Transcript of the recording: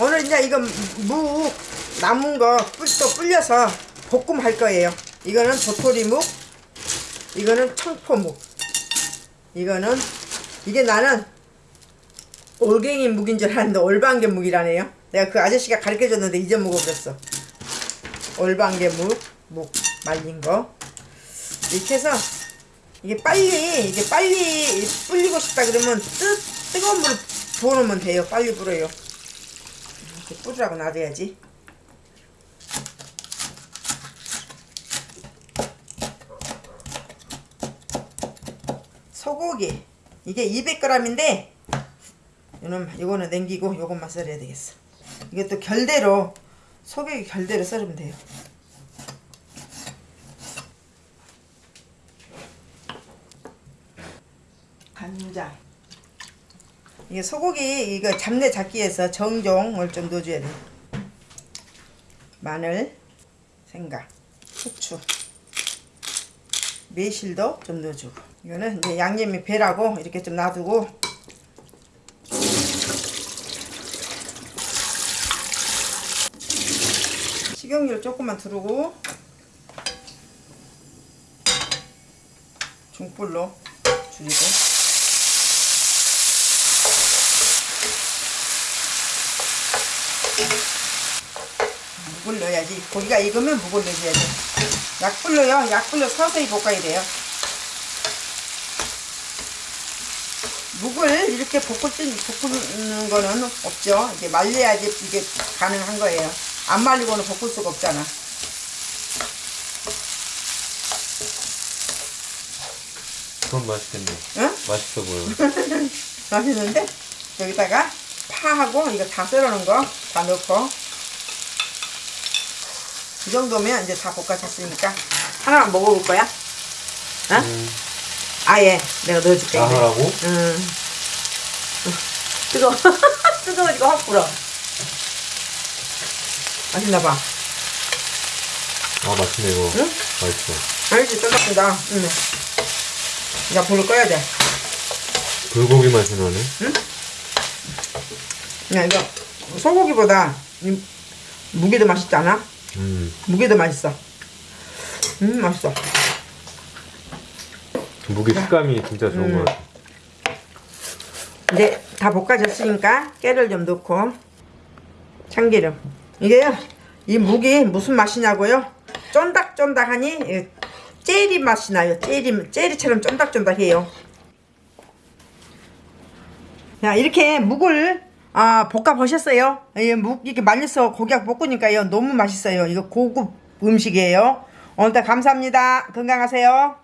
오늘 이제 이거 무 남은 거 뿔, 또 불려서 볶음 할 거예요. 이거는 도토리묵, 이거는 청포묵, 이거는 이게 나는 올갱이 묵인 줄 알았는데 올방개 묵이라네요. 내가 그 아저씨가 가르쳐 줬는데 잊어먹어버렸어. 올방개 묵, 묵 말린 거. 이렇게 해서 이게 빨리 이게 빨리 불리고 싶다 그러면 뜨, 뜨거운 물 부어놓으면 돼요. 빨리 불어요. 뿌리라고 놔둬야지. 소고기 이게 200g인데 이거는 이거는 냉기고 이것만 썰어야 되겠어. 이것도 결대로 소고기 결대로 썰으면 돼요. 간장 이게 소고기 이거 잡내 잡기 위해서 정종을 좀 넣어줘야 돼. 마늘, 생강, 후추, 매실도 좀 넣어주고. 이거는 이제 양념이 배라고 이렇게 좀 놔두고. 식용유를 조금만 두르고 중불로 줄이고 묵을 넣어야지. 고기가 익으면 묵을 넣어줘야 돼 약불로요. 약불로 서서히 볶아야 돼요. 묵을 이렇게 볶을 때 볶는 거는 없죠. 이게 말려야지 이게 가능한 거예요. 안 말리고는 볶을 수가 없잖아. 그건 맛있겠네. 응? 맛있어 보여. 맛있는데? 여기다가 파하고 이거 다 썰어놓은 거 다 넣고 이 정도면 이제 다 볶아졌으니까 하나만 먹어볼 거야? 어? 음, 아예 내가 넣어줄게 나 하라고? 음. 뜨거워 뜨거워지고 확 불어 맛있나봐 아, 맛있네, 이거. 응? 맛있어. 알지 쫀득쫀득 응. 이제 불을 꺼야 돼 불고기 맛이 나네. 야 이거 소고기보다 이 무게도 맛있지 않아? 음, 무게도 맛있어. 음 맛있어. 무게 식감이 진짜 좋은 음. 것 같아. 이제 다 볶아졌으니까 깨를 좀 넣고 참기름. 이게요 이 무기 무슨 맛이냐고요? 쫀득쫀득하니 이 젤리 맛이 나요. 젤리, 젤리처럼 쫀득쫀득해요. 자 이렇게 묵을 아, 볶아 보셨어요? 이묵 이렇게 말려서 고기하고 볶으니까요. 너무 맛있어요. 이거 고급 음식이에요. 오늘도 감사합니다. 건강하세요